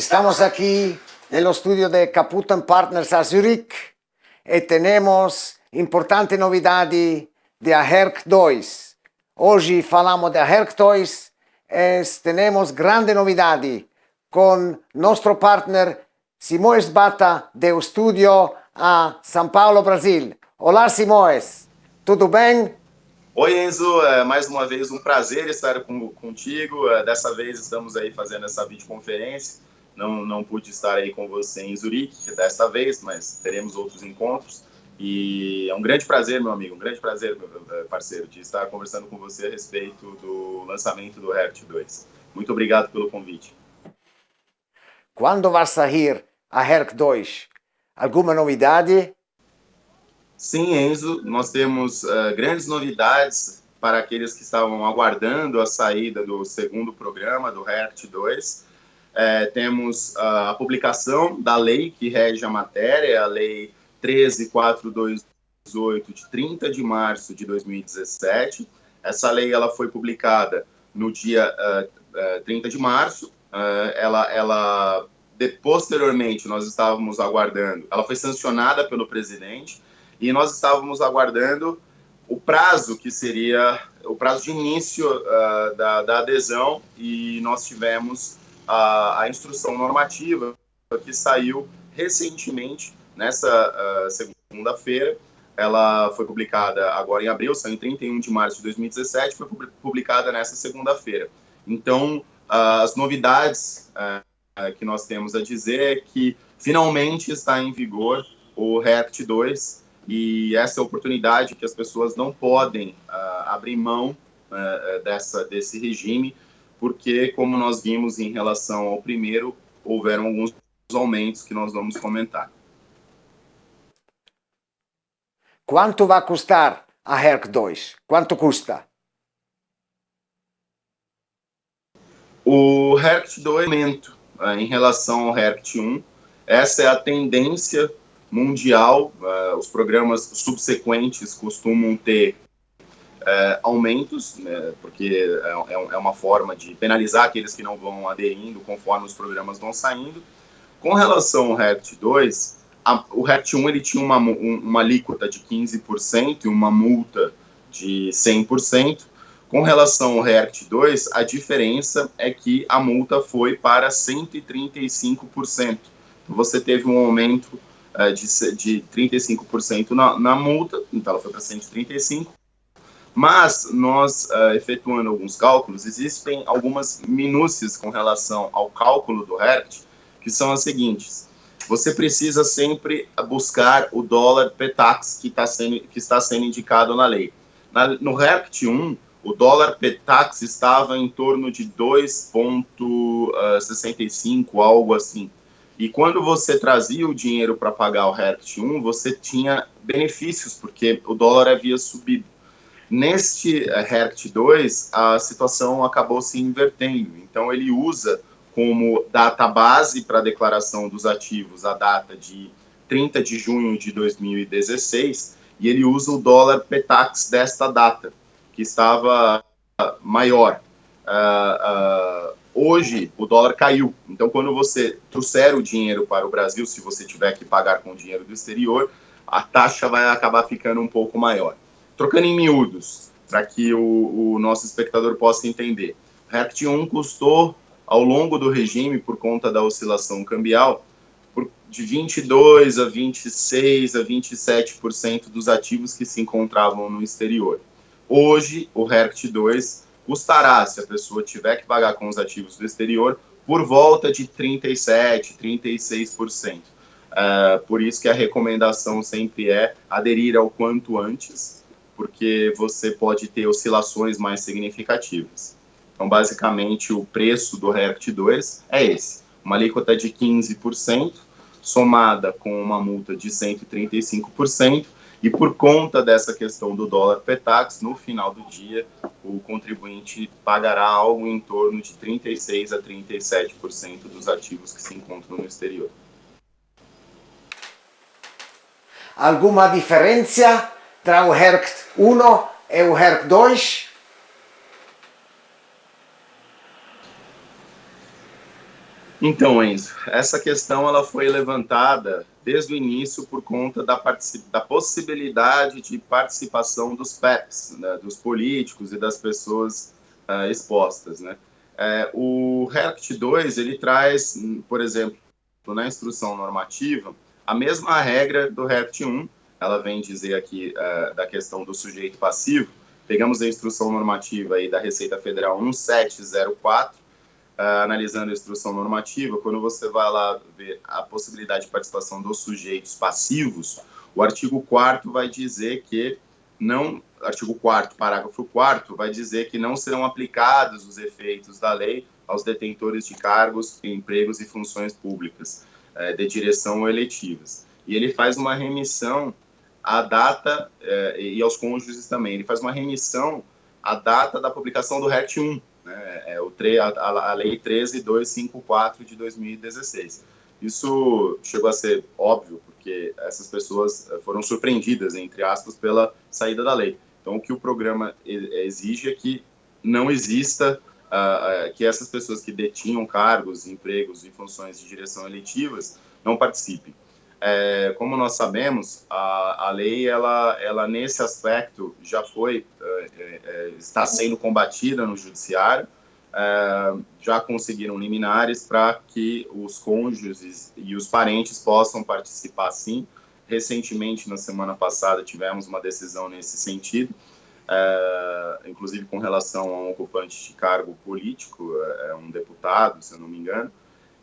Estamos aquí en el estudio de Caputo Partners a Zurich e tenemos importante novidade da HERC 2. Hoje falamos da HERC 2 e temos grande novidade com nosso partner Simoes Bata do estúdio a São Paulo, Brasil. Olá, Simoes. Tudo bem? Oi, Enzo. É mais uma vez um prazer estar contigo. É, dessa vez estamos aí fazendo essa videoconferência. Não, não pude estar aí com você em Zurique desta vez, mas teremos outros encontros. E é um grande prazer, meu amigo, um grande prazer, meu parceiro, de estar conversando com você a respeito do lançamento do React 2. Muito obrigado pelo convite. Quando vai sair a Herc 2? Alguma novidade? Sim, Enzo, nós temos uh, grandes novidades para aqueles que estavam aguardando a saída do segundo programa do React 2. É, temos a publicação da lei que rege a matéria, a lei 13428 de 30 de março de 2017. Essa lei ela foi publicada no dia uh, uh, 30 de março. Uh, ela, ela de, posteriormente nós estávamos aguardando. Ela foi sancionada pelo presidente e nós estávamos aguardando o prazo que seria o prazo de início uh, da, da, adesão e nós tivemos a, a instrução normativa que saiu recentemente nessa uh, segunda-feira. Ela foi publicada agora em abril, saiu em 31 de março de 2017, foi publicada nessa segunda-feira. Então, uh, as novidades uh, que nós temos a dizer é que finalmente está em vigor o React 2 e essa é oportunidade que as pessoas não podem abrir mão dessa, desse regime, porque, como nós vimos em relação ao primeiro, houveram alguns aumentos que nós vamos comentar. Quanto vai custar a HERC 2? Quanto custa? O HERC 2 é aumento uh, em relação ao HERC 1. Essa é a tendência mundial. Uh, os programas subsequentes costumam ter uh, aumentos, né, porque é, é, uma forma de penalizar aqueles que não vão aderindo conforme os programas vão saindo. Com relação ao HERC 2, a, o RET 1 ele tinha uma, um, uma alíquota de 15% e uma multa de 100%. Com relação ao REACT 2, a diferença é que a multa foi para 135%. Você teve um aumento uh, de, de 35% na, na multa, então ela foi para 135%. Mas nós, uh, efetuando alguns cálculos, existem algumas minúcias com relação ao cálculo do REACT, que são as seguintes você precisa sempre buscar o dólar PETAX que, tá sendo, que está sendo indicado na lei. Na, no REPT 1, o dólar PETAX estava em torno de 2,65, uh, algo assim. E quando você trazia o dinheiro para pagar o REPT 1, você tinha benefícios, porque o dólar havia subido. Neste uh, REPT 2, a situação acabou se invertendo. Então, ele usa como data base para a declaração dos ativos a data de 30 de junho de 2016 e ele usa o dólar PETAX desta data, que estava maior. Uh, uh, hoje o dólar caiu, então quando você trouxer o dinheiro para o Brasil, se você tiver que pagar com dinheiro do exterior, a taxa vai acabar ficando um pouco maior. Trocando em miúdos, para que o, o, nosso espectador possa entender, REPT 1 custou ao longo do regime, por conta da oscilação cambial, por, de 22 a 26 a 27% dos ativos que se encontravam no exterior. Hoje, o RERCT 2 custará, se a pessoa tiver que pagar com os ativos do exterior, por volta de 37, 36%. Uh, por isso que a recomendação sempre é aderir ao quanto antes, porque você pode ter oscilações mais significativas. Então, basicamente, o preço do React 2 é esse. Uma alíquota de 15%, somada com uma multa de 135%, e por conta dessa questão do dólar PETAX, no final do dia, o contribuinte pagará algo em torno de 36% a 37% dos ativos que se encontram no exterior. Alguma diferença entre o HERC 1 e o HERC 2? Então, Enzo, essa questão ela foi levantada desde o início por conta da, da possibilidade de participação dos PEPs, né, dos políticos e das pessoas uh, expostas. Né? É, o RECT 2 ele traz, por exemplo, na instrução normativa, a mesma regra do RECT 1, ela vem dizer aqui uh, da questão do sujeito passivo, pegamos a instrução normativa aí da Receita Federal 1704, uh, analisando a instrução normativa, quando você vai lá ver a possibilidade de participação dos sujeitos passivos, o artigo 4 vai dizer que não, artigo 4 parágrafo 4 vai dizer que não serão aplicados os efeitos da lei aos detentores de cargos, empregos e funções públicas uh, de direção ou eletivas. E ele faz uma remissão à data, uh, e aos cônjuges também, ele faz uma remissão à data da publicação do RET 1, né? É o a, a Lei 13254 de 2016. Isso chegou a ser óbvio, porque essas pessoas eh, foram surpreendidas, entre aspas, pela saída da lei. Então, o que o programa exige é que não exista, uh, que essas pessoas que detinham cargos, empregos e funções de direção eletivas não participem. É, como nós sabemos, a, a lei, ela, ela nesse aspecto já foi, é, é, está sendo combatida no judiciário, é, já conseguiram liminares para que os cônjuges e os parentes possam participar sim. Recentemente, na semana passada, tivemos uma decisão nesse sentido, é, inclusive com relação a um ocupante de cargo político, é, um deputado, se eu não me engano,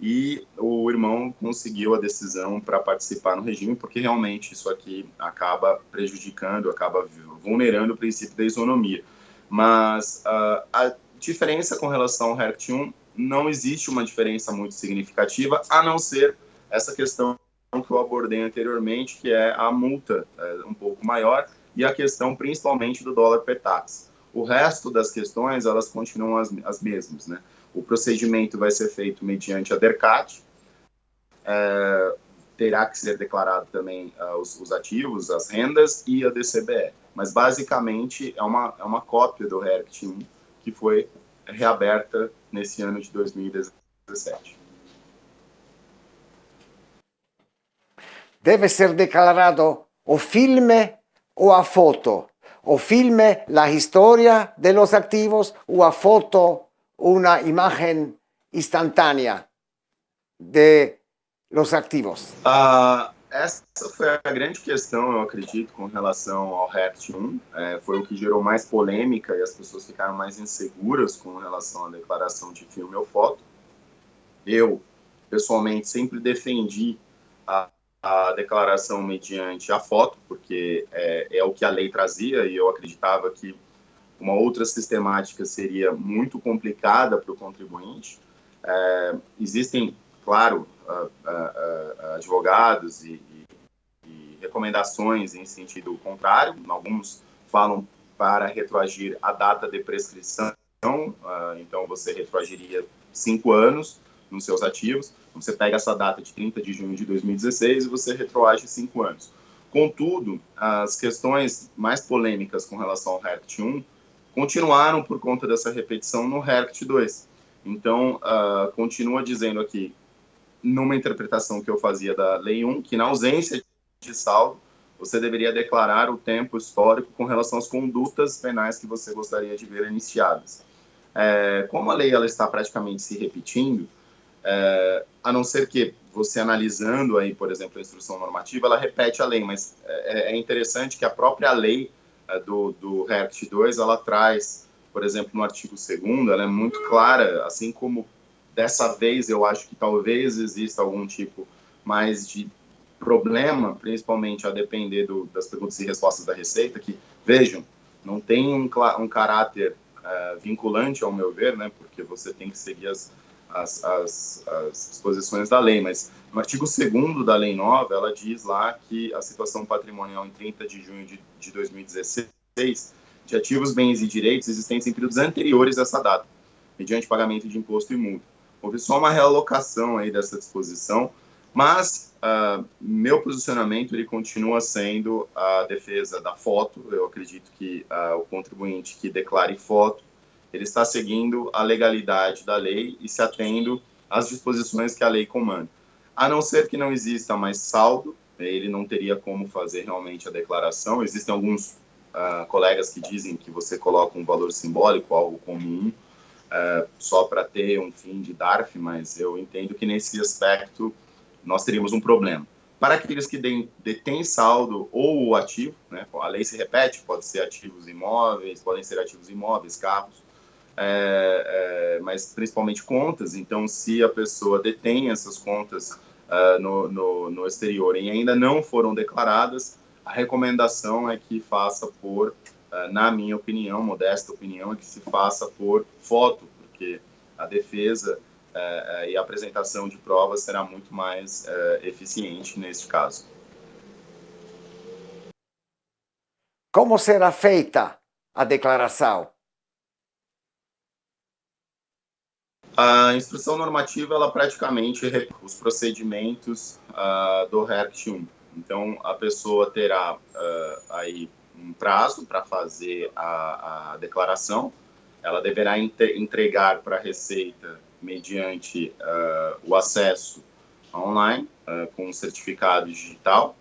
e o irmão conseguiu a decisão para participar no regime, porque realmente isso aqui acaba prejudicando, acaba vulnerando o princípio da isonomia. Mas uh, a diferença com relação ao HERCT 1 não existe uma diferença muito significativa, a não ser essa questão que eu abordei anteriormente, que é a multa é, um pouco maior e a questão principalmente do dólar per tax. O resto das questões, elas continuam as, as mesmas, né? O procedimento vai ser feito mediante a DERCAT, é, terá que ser declarado também uh, os, os, ativos, as rendas e a DCBE. Mas, basicamente, é uma, é uma cópia do RERCT 1 que foi reaberta nesse ano de 2017. Deve ser declarado o filme ou a foto. O filme, la historia de los activos, o a foto, una imagen instantánea de los activos? Uh, essa foi a grande questão, eu acredito, com relação ao RECT 1. É, foi o que gerou mais polêmica e as pessoas ficaram mais inseguras com relação à declaração de filme ou foto. Eu, pessoalmente, sempre defendi a, a declaração mediante a foto, porque é, é o que a lei trazia e eu acreditava que uma outra sistemática seria muito complicada para o contribuinte. É, existem, claro, advogados e, e, e, recomendações em sentido contrário. Alguns falam para retroagir a data de prescrição, então você retroagiria cinco anos nos seus ativos. Você pega essa data de 30 de junho de 2016 e você retroage cinco anos. Contudo, as questões mais polêmicas com relação ao RECT 1 continuaram por conta dessa repetição no HERCT 2. Então, uh, continua dizendo aqui, numa interpretação que eu fazia da Lei 1, que na ausência de saldo, você deveria declarar o tempo histórico com relação às condutas penais que você gostaria de ver iniciadas. É, como a lei ela está praticamente se repetindo, é, a não ser que você analisando aí, por exemplo, a instrução normativa, ela repete a lei, mas é, é interessante que a própria lei do, do REACT 2, ela traz, por exemplo, no artigo 2 ela é muito clara, assim como dessa vez eu acho que talvez exista algum tipo mais de problema, principalmente a depender do, das perguntas e respostas da Receita, que, vejam, não tem um, um caráter uh, vinculante, ao meu ver, né, porque você tem que seguir as, as, as, as disposições da lei, mas no artigo 2 da Lei Nova, ela diz lá que a situação patrimonial em 30 de junho de, de 2016 de ativos, bens e direitos existentes em períodos anteriores a essa data, mediante pagamento de imposto e multa. Houve só uma realocação aí dessa disposição, mas uh, meu posicionamento ele continua sendo a defesa da foto. Eu acredito que uh, o contribuinte que declare foto ele está seguindo a legalidade da lei e se atendo as disposições que a lei comanda. A não ser que não exista mais saldo, ele não teria como fazer realmente a declaração. Existem alguns uh, colegas que dizem que você coloca um valor simbólico, algo comum, uh, só para ter um fim de DARF, mas eu entendo que nesse aspecto nós teríamos um problema. Para aqueles que detêm saldo ou ativo, né, a lei se repete, pode ser ativos imóveis, podem ser ativos imóveis, carros, é, é, mas principalmente contas. Então, se a pessoa detém essas contas uh, no, no, no, exterior e ainda não foram declaradas, a recomendação é que faça por, uh, na minha opinião, modesta opinião, é que se faça por foto, porque a defesa uh, e a apresentação de provas será muito mais eficiente neste caso. Como será feita a declaração? A instrução normativa, ela praticamente os procedimentos uh, do RECT 1. Então, a pessoa terá uh, aí um prazo para fazer a, a, declaração, ela deverá entregar para a Receita mediante uh, o acesso online com um certificado digital.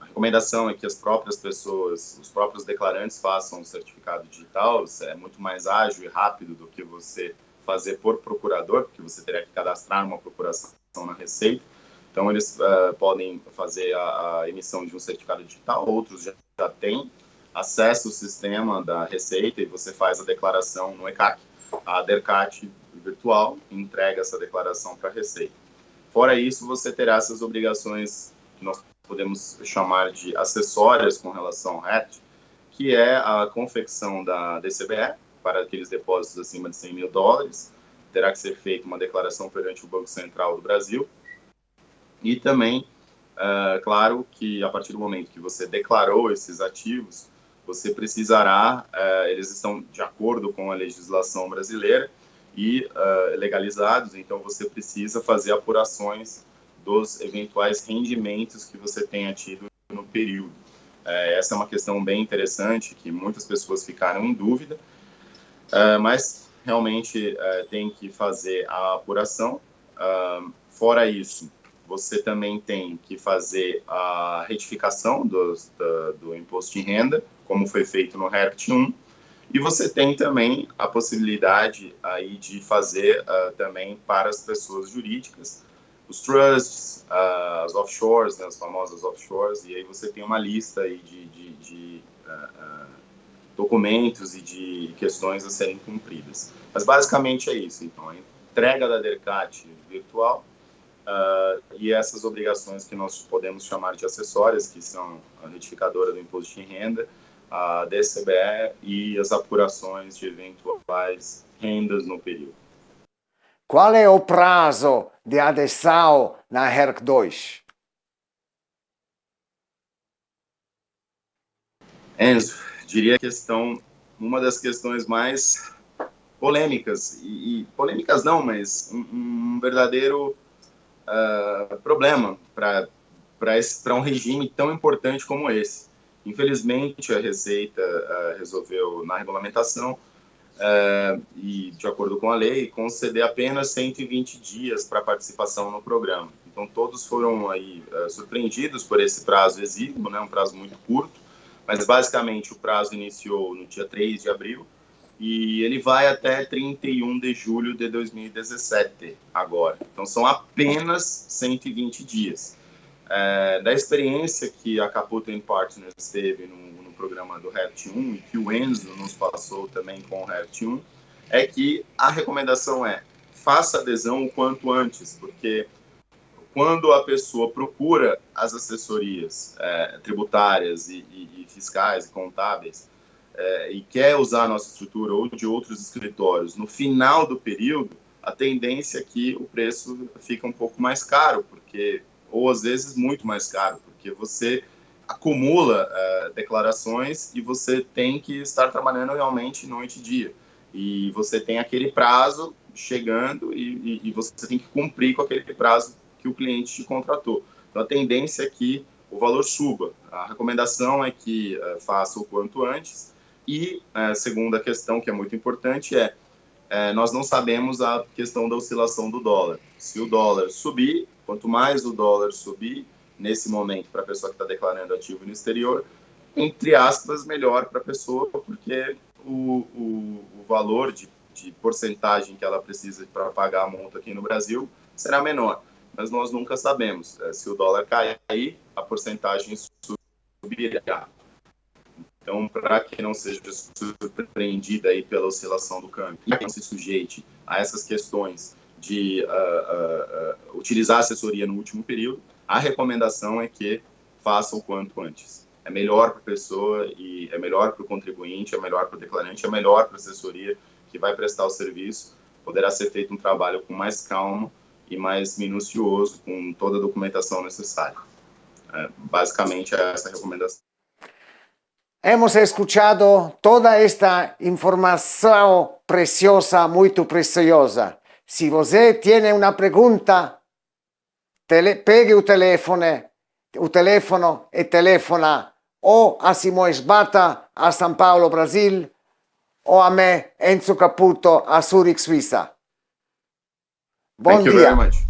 A recomendação é que as próprias pessoas, os próprios declarantes façam o certificado digital, é muito mais ágil e rápido do que você fazer por procurador, porque você teria que cadastrar uma procuração na Receita. Então, eles uh, podem fazer a, a, emissão de um certificado digital, outros já, já têm acesso ao sistema da Receita e você faz a declaração no ECAC, a DERCAT virtual, entrega essa declaração para a Receita. Fora isso, você terá essas obrigações que nós podemos chamar de acessórias com relação ao RET, que é a confecção da DCBE, para aqueles depósitos acima de 100 mil dólares. Terá que ser feita uma declaração perante o Banco Central do Brasil. E também, uh, claro, que a partir do momento que você declarou esses ativos, você precisará, uh, eles estão de acordo com a legislação brasileira e uh, legalizados, então você precisa fazer apurações dos eventuais rendimentos que você tenha tido no período. essa é uma questão bem interessante que muitas pessoas ficaram em dúvida Uh, mas realmente uh, tem que fazer a apuração. Uh, fora isso, você também tem que fazer a retificação do imposto de renda, como foi feito no REPT 1, e você tem também a possibilidade aí de fazer também para as pessoas jurídicas, os trusts, as offshores, né, as famosas offshores, e aí você tem uma lista aí de, de, de documentos e de questões a serem cumpridas. Mas basicamente é isso. Então, a entrega da DERCAT virtual uh, e essas obrigações que nós podemos chamar de acessórias, que são a retificadora do imposto de renda, a DCBE e as apurações de eventuais rendas no período. Qual é o prazo de adesão na HERC 2? Enzo, diria questão, uma das questões mais polêmicas, e, e polêmicas não, mas um, um verdadeiro uh, problema para um regime tão importante como esse. Infelizmente, a Receita uh, resolveu, na regulamentação, uh, e de acordo com a lei, conceder apenas 120 dias para participação no programa. Então, todos foram aí surpreendidos por esse prazo exíguo, né, um prazo muito curto, mas basicamente o prazo iniciou no dia 3 de abril e ele vai até 31 de julho de 2017, agora. Então são apenas 120 dias. É, da experiência que a Caputo Partners teve no, no programa do REPT 1 e que o Enzo nos passou também com o REPT 1, é que a recomendação é faça adesão o quanto antes, porque quando a pessoa procura as assessorias é, tributárias e, e, e, fiscais e contábeis é, e quer usar a nossa estrutura ou de outros escritórios no final do período, a tendência é que o preço fica um pouco mais caro, porque ou às vezes muito mais caro, porque você acumula é, declarações e você tem que estar trabalhando realmente noite e dia. E você tem aquele prazo chegando e, e, e você tem que cumprir com aquele prazo que o cliente te contratou. Então, a tendência é que o valor suba. A recomendação é que uh, faça o quanto antes. E a uh, segunda questão, que é muito importante, é é, nós não sabemos a questão da oscilação do dólar. Se o dólar subir, quanto mais o dólar subir, nesse momento, para a pessoa que está declarando ativo no exterior, entre aspas, melhor para a pessoa, porque o, o, o valor de, de, porcentagem que ela precisa para pagar a multa aqui no Brasil será menor. Mas nós nunca sabemos. É, se o dólar cair, a porcentagem subirá. Então, para que não seja surpreendida aí pela oscilação do câmbio e não se sujeite a essas questões de uh, uh, utilizar assessoria no último período, a recomendação é que faça o quanto antes. É melhor para a pessoa e é melhor para o contribuinte, é melhor para o declarante, é melhor para a assessoria que vai prestar o serviço. Poderá ser feito um trabalho com mais calma e mais minucioso, com toda a documentação necessária. É, basicamente, é essa a recomendação. Hemos escuchado toda esta información preciosa, muy preciosa. Si você tiene una pregunta, tele, pegue o teléfono, o teléfono e telefona o a Simões Bata a São Paulo, Brasil, o a me, Enzo Caputo, a Zurich, Suíça. Thank dia. you very much.